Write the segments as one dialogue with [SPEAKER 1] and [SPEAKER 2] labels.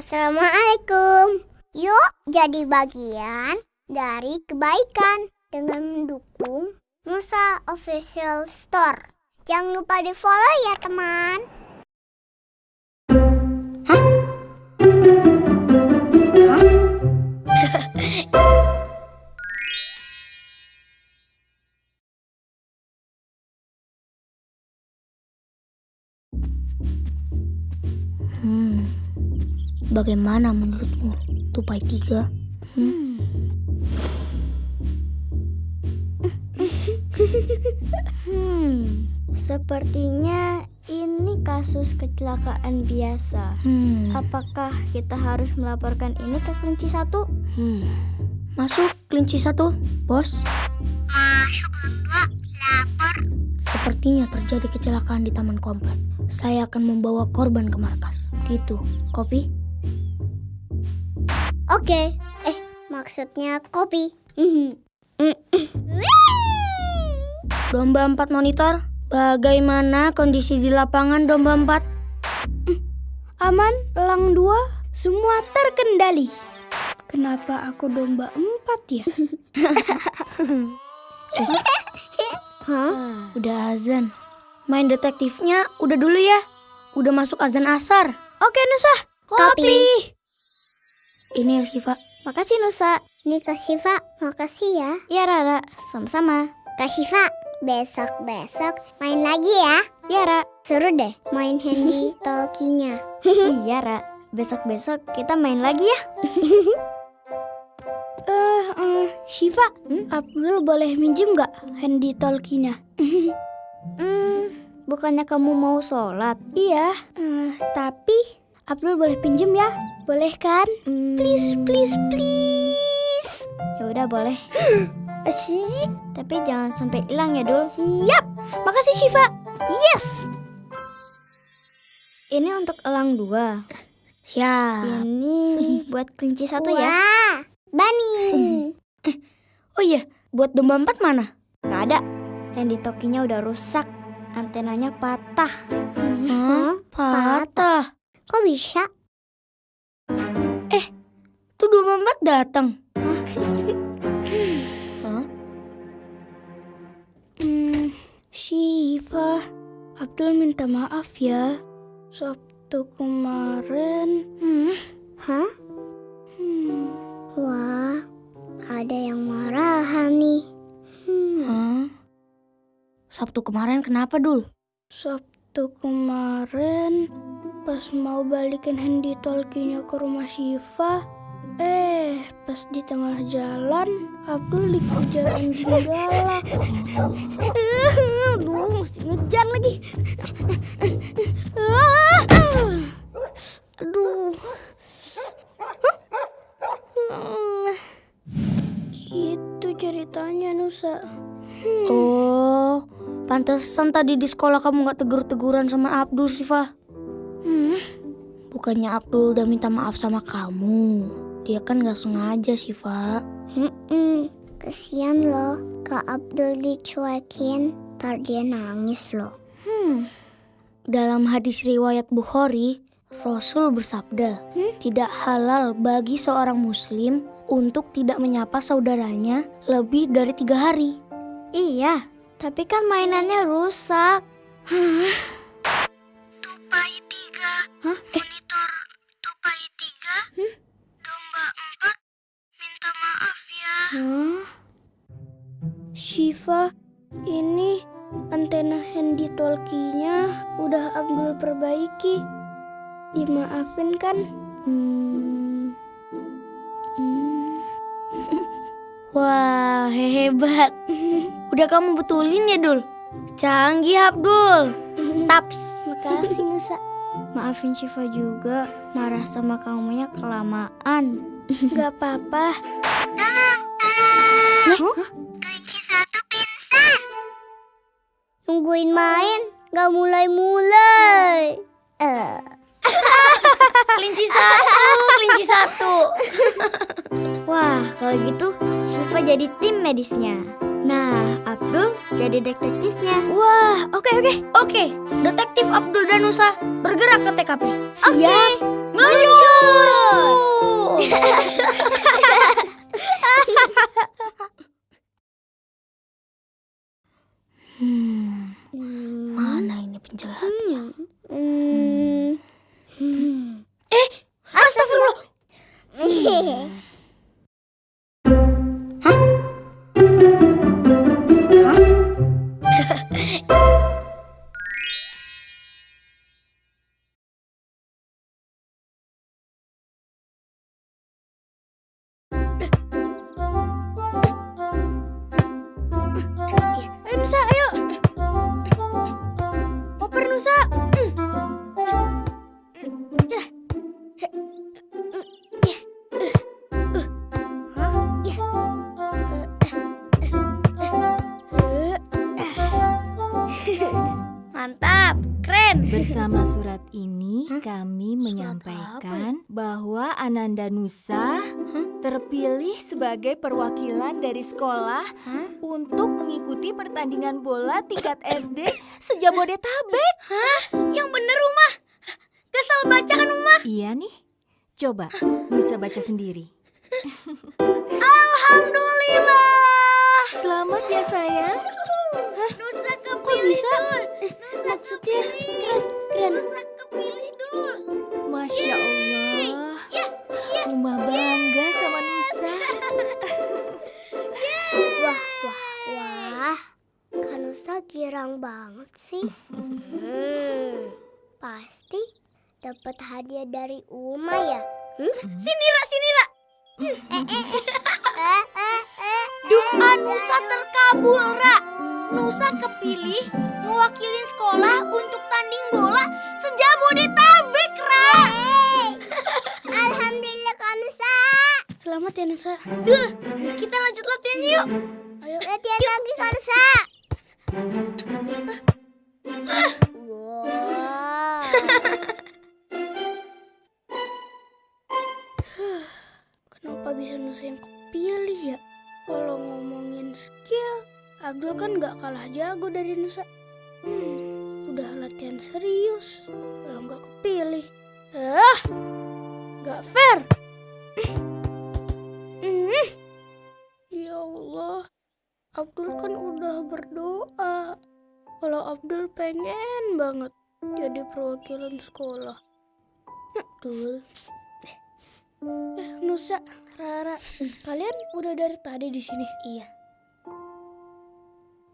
[SPEAKER 1] Assalamualaikum. Yuk jadi bagian dari kebaikan dengan mendukung Musa Official Store. Jangan lupa di follow ya teman.
[SPEAKER 2] Hmm, bagaimana menurutmu tupai tiga? Hmm?
[SPEAKER 3] Hmm, sepertinya ini kasus kecelakaan biasa.
[SPEAKER 2] Hmm,
[SPEAKER 3] Apakah kita harus melaporkan ini ke kelinci satu?
[SPEAKER 2] hmm. Masuk kelinci satu, bos.
[SPEAKER 1] Masuk dua, lapor.
[SPEAKER 2] Sepertinya terjadi kecelakaan di taman komplek. Saya akan membawa korban ke markas. Gitu, kopi?
[SPEAKER 1] Oke. Eh, maksudnya kopi.
[SPEAKER 2] Domba empat monitor. Bagaimana kondisi di lapangan domba empat?
[SPEAKER 3] Aman, elang dua, semua terkendali. Kenapa aku domba empat ya?
[SPEAKER 1] Hah?
[SPEAKER 2] Udah azan. Main detektifnya udah dulu ya. Udah masuk azan asar.
[SPEAKER 3] Oke Nusa,
[SPEAKER 1] Kopi.
[SPEAKER 2] Ini ya Siva.
[SPEAKER 3] Makasih Nusa.
[SPEAKER 1] Ini Kak Syifa, makasih ya.
[SPEAKER 3] Ya Rara, sama-sama.
[SPEAKER 1] Kak Syifa, besok-besok main lagi ya.
[SPEAKER 3] Ya Ra.
[SPEAKER 1] Seru deh main handy talkinya.
[SPEAKER 3] iya Ra, besok-besok kita main lagi ya. Eh, eh, Shiva, Abdul boleh minjem nggak handy talkinya? hmm, bukannya kamu mau sholat? Iya, eh, tapi Abdul boleh pinjem ya? Boleh kan? Please, please, please. Ya udah boleh. Asyik. Tapi jangan sampai hilang ya, Dul. Siap. Makasih Shiva. Yes. Ini untuk elang dua.
[SPEAKER 2] Siap.
[SPEAKER 3] Ini buat kelinci satu ya.
[SPEAKER 1] Wah, Bani.
[SPEAKER 2] Oh iya, buat domba empat mana?
[SPEAKER 3] Gak ada. Handy tokinya udah rusak. Antenanya patah.
[SPEAKER 2] Hah? Patah.
[SPEAKER 1] Kok bisa?
[SPEAKER 2] Tuh domba empat datang. Hah?
[SPEAKER 3] Hmm, Shiva, Abdul minta maaf ya. Sabtu kemarin.
[SPEAKER 1] Hmm? Hah?
[SPEAKER 3] Hmm,
[SPEAKER 1] Wah, ada yang marahan nih. Hmm.
[SPEAKER 2] Hah? Sabtu kemarin kenapa, Dul?
[SPEAKER 3] Sabtu kemarin pas mau balikin handy talkinya ke rumah Shiva, eh pas di tengah jalan Abdul dikejar anjing galak. Aduh, mesti ngejar lagi. Aduh. Gitu ceritanya Nusa.
[SPEAKER 2] Oh, pantesan tadi di sekolah kamu nggak tegur-teguran sama Abdul, Siva.
[SPEAKER 3] Hmm.
[SPEAKER 2] Bukannya Abdul udah minta maaf sama kamu. Dia kan nggak sengaja, Siva.
[SPEAKER 1] Mm-mm. Kesian loh, Kak Abdul dicuekin. Ntar dia nangis loh.
[SPEAKER 3] Hmm.
[SPEAKER 2] Dalam hadis riwayat Bukhari, Rasul bersabda, tidak halal bagi seorang muslim untuk tidak menyapa saudaranya lebih dari tiga hari.
[SPEAKER 3] Iya, tapi kan mainannya rusak.
[SPEAKER 1] Tupai
[SPEAKER 3] Shiva, ini antena handy talkinya udah Abdul perbaiki. Dimaafin kan? Hmm. Hmm.
[SPEAKER 2] Wah, hebat. Udah kamu betulin ya, Dul? Canggih, Abdul. Taps.
[SPEAKER 3] Makasih Nusa. Maafin Shiva juga marah sama kamunya kelamaan. Gak apa-apa.
[SPEAKER 1] Kunci Nungguin main, gak mulai-mulai. Eh,
[SPEAKER 2] Kelinci satu, kelinci satu.
[SPEAKER 3] Wah, kalau gitu Shiva jadi tim medisnya. Nah, Abdul jadi detektifnya.
[SPEAKER 2] Wah, oke oke. Oke, detektif Abdul Danusa bergerak ke TKP.
[SPEAKER 3] Siap.
[SPEAKER 2] Meluncur. Hmm, mana ini penjahatnya?
[SPEAKER 1] Hmm.
[SPEAKER 2] Eh,
[SPEAKER 4] Ananda Nusa terpilih sebagai perwakilan dari sekolah
[SPEAKER 2] Hah?
[SPEAKER 4] untuk mengikuti pertandingan bola tingkat SD sejabodetabek.
[SPEAKER 3] Yang bener rumah. Kesal baca kan rumah.
[SPEAKER 4] Iya nih. Coba Nusa baca sendiri.
[SPEAKER 3] Alhamdulillah.
[SPEAKER 4] Selamat ya sayang.
[SPEAKER 3] Nusa kepilih bisa? Maksudnya keren, keren. Nusa kepilih dul.
[SPEAKER 4] Masya
[SPEAKER 1] Girang banget sih. Hmm, pasti dapat hadiah dari Uma ya. Hmm?
[SPEAKER 3] Sinira.
[SPEAKER 1] Eh, eh, eh.
[SPEAKER 3] Doa Nusa terkabul, Ra. Nusa kepilih mewakili sekolah untuk tanding bola sejabodetabek, Ra.
[SPEAKER 1] Alhamdulillah Kanusa.
[SPEAKER 3] Selamat ya Nusa. Dul, kita lanjut latihan yuk. Ayo.
[SPEAKER 1] Latihan lagi Kanusa. Wow.
[SPEAKER 3] Kenapa bisa Nusa yang kepilih ya? Kalau ngomongin skill, Abdul kan nggak kalah jago dari Nusa. Hmm, udah latihan serius, kalau nggak kepilih. Ah, nggak fair. Hmm. Ya Allah, Abdul kan udah berdoa. Kalau Abdul pengen banget jadi perwakilan sekolah. Abdul. Eh, Nusa, Rara, kalian udah dari tadi di sini?
[SPEAKER 2] Iya.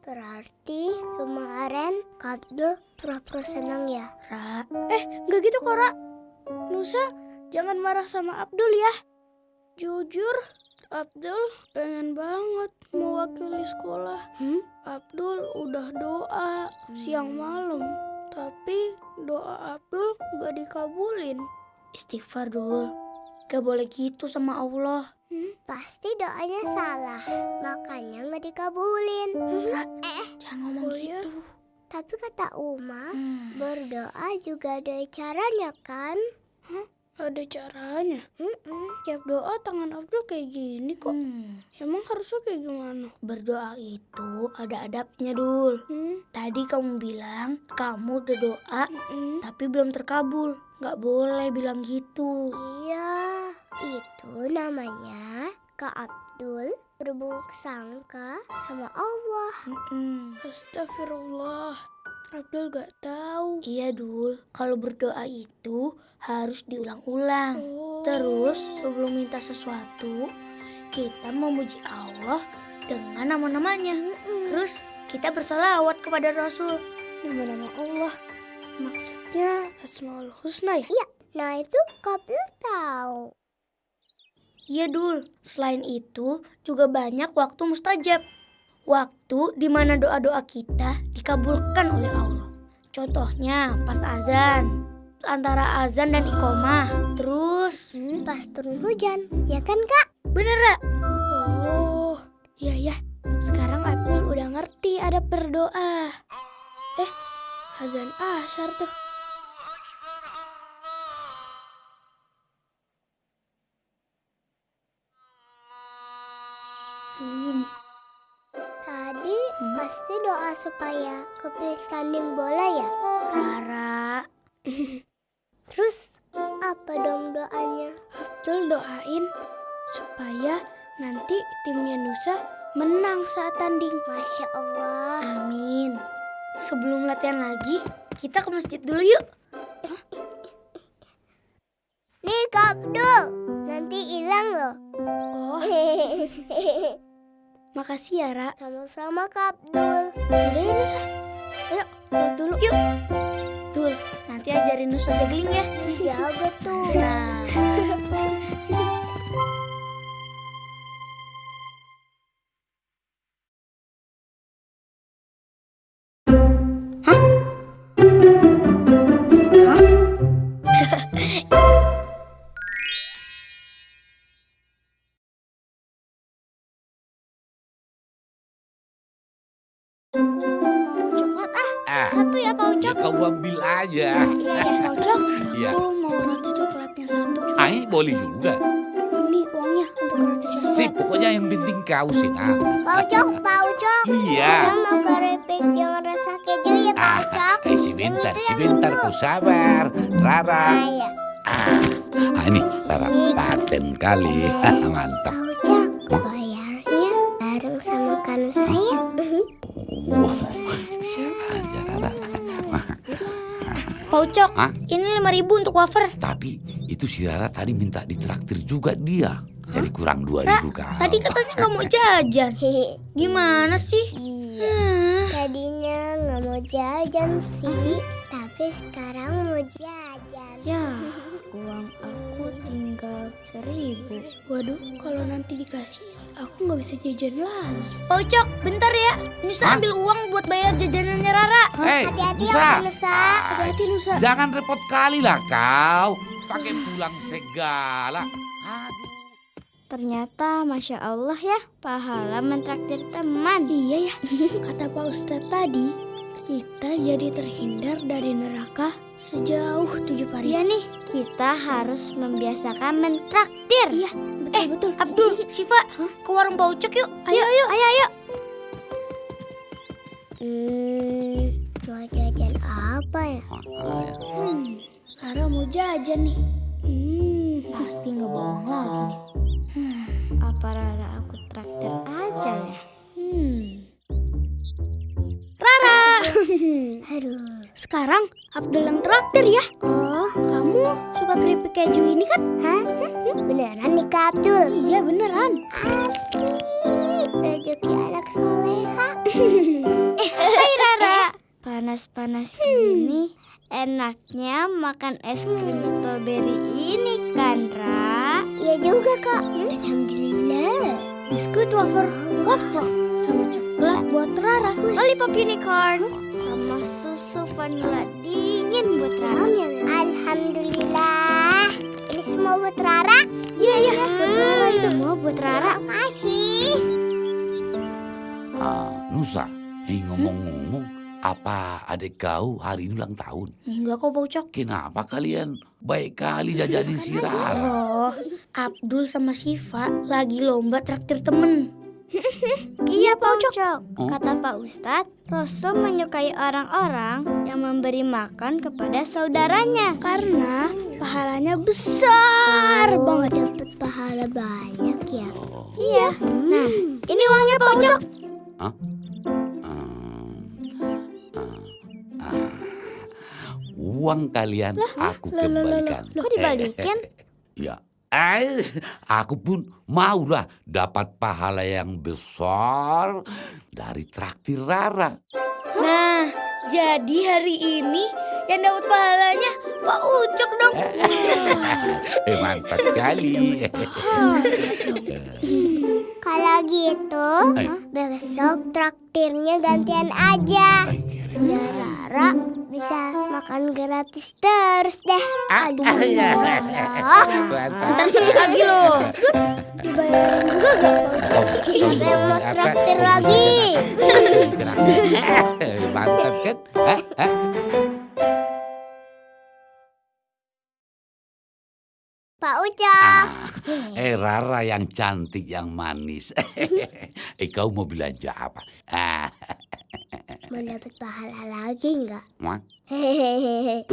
[SPEAKER 1] Berarti kemarin Kabdul pura-pura senang ya.
[SPEAKER 2] Ra,
[SPEAKER 3] Eh, nggak gitu kok, Ra. Nusa, jangan marah sama Abdul ya. Jujur, Abdul pengen banget mewakili sekolah.
[SPEAKER 1] Hmm?
[SPEAKER 3] Abdul udah doa siang malam, tapi doa Abdul nggak dikabulin.
[SPEAKER 2] istighfar dul. Gak boleh gitu sama Allah.
[SPEAKER 1] Pasti doanya salah, makanya nggak dikabulin.
[SPEAKER 2] Jangan ngomong
[SPEAKER 3] Oh iya?
[SPEAKER 2] gitu.
[SPEAKER 1] Tapi kata Uma,
[SPEAKER 2] Hmm.
[SPEAKER 1] berdoa juga ada caranya kan?
[SPEAKER 3] Ada caranya.
[SPEAKER 1] Mm-mm.
[SPEAKER 3] Tiap doa tangan Abdul kayak gini kok.
[SPEAKER 2] Hmm.
[SPEAKER 3] Emang harusnya kayak gimana?
[SPEAKER 2] Berdoa itu ada adabnya dul.
[SPEAKER 3] Hmm?
[SPEAKER 2] Tadi kamu bilang kamu udah doa
[SPEAKER 3] Mm-mm.
[SPEAKER 2] tapi belum terkabul. Gak boleh bilang gitu.
[SPEAKER 1] Iya, itu namanya Kak Abdul berburuk sangka sama Allah.
[SPEAKER 2] Mm-mm.
[SPEAKER 3] Astagfirullah. Abdul gak tahu.
[SPEAKER 2] Iya dul, kalau berdoa itu harus diulang-ulang.
[SPEAKER 3] Oh.
[SPEAKER 2] Terus sebelum minta sesuatu, kita memuji Allah dengan nama-namanya. Terus kita bersalawat kepada Rasul.
[SPEAKER 3] nama-nama Allah. Maksudnya Asmaul Husna ya?
[SPEAKER 1] Nah itu Abdul tahu.
[SPEAKER 2] Iya dul, selain itu juga banyak waktu mustajab. Waktu di mana doa-doa kita dikabulkan oleh Allah. Contohnya pas azan, antara azan dan iqomah. Terus,
[SPEAKER 1] Pas turun hujan, ya kan Kak?
[SPEAKER 2] bener Ra?
[SPEAKER 3] Oh, iya ya. Sekarang Abdul udah ngerti ada berdoa. Eh, azan asar tuh.
[SPEAKER 2] Hmm, Hmm?
[SPEAKER 1] pasti doa supaya kepilih tanding bola ya.
[SPEAKER 2] Rara,
[SPEAKER 1] Terus apa dong doanya?
[SPEAKER 3] Abdul doain supaya nanti timnya Nusa menang saat tanding.
[SPEAKER 1] Masya Allah.
[SPEAKER 2] Amin. Sebelum latihan lagi, kita ke masjid dulu yuk.
[SPEAKER 1] Nih Kak Abdul, nanti hilang loh.
[SPEAKER 3] Oh, makasih ya, Ra.
[SPEAKER 1] Sama-sama Kak Abdul.
[SPEAKER 3] Udah ya, Nusa. Ayo, sholat dulu.
[SPEAKER 2] Yuk. Dul, nanti ajarin Nusa juggling ya.
[SPEAKER 1] Jaga tuh.
[SPEAKER 2] Nah.
[SPEAKER 1] Iya ya.
[SPEAKER 3] Pak Ucok,
[SPEAKER 5] Iya.
[SPEAKER 3] aku mau roti coklatnya satu juga.
[SPEAKER 5] Ah, ini boleh juga.
[SPEAKER 3] Ini uangnya untuk roti coklat.
[SPEAKER 5] Sip, pokoknya yang penting kau sih, nah.
[SPEAKER 1] Pak Ucok.
[SPEAKER 5] Iya.
[SPEAKER 1] Saya mau keripik yang rasa keju ya Pak
[SPEAKER 5] Ah,
[SPEAKER 1] Ucok.
[SPEAKER 5] eh,
[SPEAKER 1] itu, yang
[SPEAKER 5] sebentar,
[SPEAKER 1] itu.
[SPEAKER 5] kau sabar. Rara.
[SPEAKER 1] Ah, ya.
[SPEAKER 5] Ah, ini, Rara, paten kali. Mantap.
[SPEAKER 1] Pak bayarnya bareng sama kanu saya.
[SPEAKER 5] Oh, bisa aja, Rara.
[SPEAKER 2] Pak Ucok,
[SPEAKER 5] Hah?
[SPEAKER 2] ini 5000 untuk wafer.
[SPEAKER 5] Tapi itu si Rara tadi minta ditraktir juga dia. Jadi kurang ribu kau.
[SPEAKER 2] Tadi katanya nggak mau jajan. Gimana sih?
[SPEAKER 1] Iya.
[SPEAKER 2] Hmm.
[SPEAKER 1] Tadinya nggak mau jajan sih, tapi sekarang mau jajan.
[SPEAKER 3] Ya, uang aku tinggal seribu. Waduh, kalau nanti dikasih, aku nggak bisa jajan lagi.
[SPEAKER 2] Pak Ucok, bentar ya. Nusa
[SPEAKER 5] Hah?
[SPEAKER 2] ambil uang buat bayar jajanannya Rara.
[SPEAKER 5] Hei,
[SPEAKER 1] Hati-hati ya
[SPEAKER 5] Nusa.
[SPEAKER 3] Hati-hati Nusa.
[SPEAKER 5] Jangan repot kali lah kau. Pakai pulang segala. Aduh.
[SPEAKER 3] Ternyata Masya Allah ya, pahala mentraktir teman. Iya ya, kata Pak Ustadz tadi, kita jadi terhindar dari neraka sejauh tujuh pari. Iya nih, kita harus membiasakan mentraktir. Iya, betul
[SPEAKER 2] Eh,
[SPEAKER 3] betul.
[SPEAKER 2] Abdul, Siva, ke warung Pak Ucok yuk.
[SPEAKER 3] Ayo, ayo, ayo, ayo.
[SPEAKER 1] Hmm, mau jajan apa ya?
[SPEAKER 5] Ah, ya.
[SPEAKER 3] Hmm, Rara mau jajan nih. Hmm, pasti nggak bohong lagi nih. Hmm, apa Rara aku traktir aja ya? Hmm. Rara,
[SPEAKER 1] Aduh.
[SPEAKER 3] sekarang Abdul yang traktir ya.
[SPEAKER 1] Oh,
[SPEAKER 3] Kamu suka keripik keju ini kan?
[SPEAKER 1] hah? Beneran nih Kak Abdul?
[SPEAKER 3] Iya beneran.
[SPEAKER 1] Asik. Rezeki anak soleha.
[SPEAKER 3] Hai Rara. Panas-panas gini enaknya makan es krim stroberi ini kan Ra?
[SPEAKER 1] Iya juga Kak. Alhamdulillah.
[SPEAKER 3] Biskuit wafer wafer sama coklat buat Rara. Lollipop unicorn sama susu vanilla dingin buat Rara.
[SPEAKER 1] Alhamdulillah. Ini semua buat Rara.
[SPEAKER 3] Iya iya buat Rara itu mau buat Rara.
[SPEAKER 1] Makasih.
[SPEAKER 5] Ah, Nusa, eh ngomong-ngomong, apa adik kau hari ini ulang tahun?
[SPEAKER 2] Enggak kok Pak Ucok.
[SPEAKER 5] Kenapa kalian baik kali jajanin si Rara?
[SPEAKER 2] Oh, Abdul sama Siva lagi lomba traktir temen.
[SPEAKER 3] Iya Pak Ucok.
[SPEAKER 5] Oh.
[SPEAKER 3] Kata Pak Ustadz, Rasul menyukai orang-orang yang memberi makan kepada saudaranya karena pahalanya besar
[SPEAKER 1] Oh,
[SPEAKER 3] banget.
[SPEAKER 1] dapat pahala banyak ya.
[SPEAKER 3] Iya. Nah, ini uangnya Pak Ucok.
[SPEAKER 5] Hmm, Uang kalian aku
[SPEAKER 3] Loh, loh, loh, loh.
[SPEAKER 5] kembalikan.
[SPEAKER 3] Kok dibalikin?
[SPEAKER 5] Ya, eh, aku pun mau lah dapat pahala yang besar dari traktir Rara.
[SPEAKER 2] Nah, jadi hari ini yang dapat pahalanya Pak Ucok dong.
[SPEAKER 5] Eh, mantap sekali.
[SPEAKER 1] Kalau gitu, besok traktirnya gantian aja. Biar Rara bisa makan gratis terus deh.
[SPEAKER 5] Ah, ya. Mantap.
[SPEAKER 2] Ntar sekali lagi loh.
[SPEAKER 3] Dibayarin juga gak?
[SPEAKER 5] Oh,
[SPEAKER 1] Siapa yang mau
[SPEAKER 5] apa?
[SPEAKER 1] traktir lagi?
[SPEAKER 5] Mantap kan?
[SPEAKER 1] Pak Ucok.
[SPEAKER 5] Ah, eh Rara yang cantik yang manis. eh kau mau belanja apa? Ah,
[SPEAKER 1] Mau dapat pahala lagi nggak?
[SPEAKER 5] Wah,
[SPEAKER 1] Hehehe.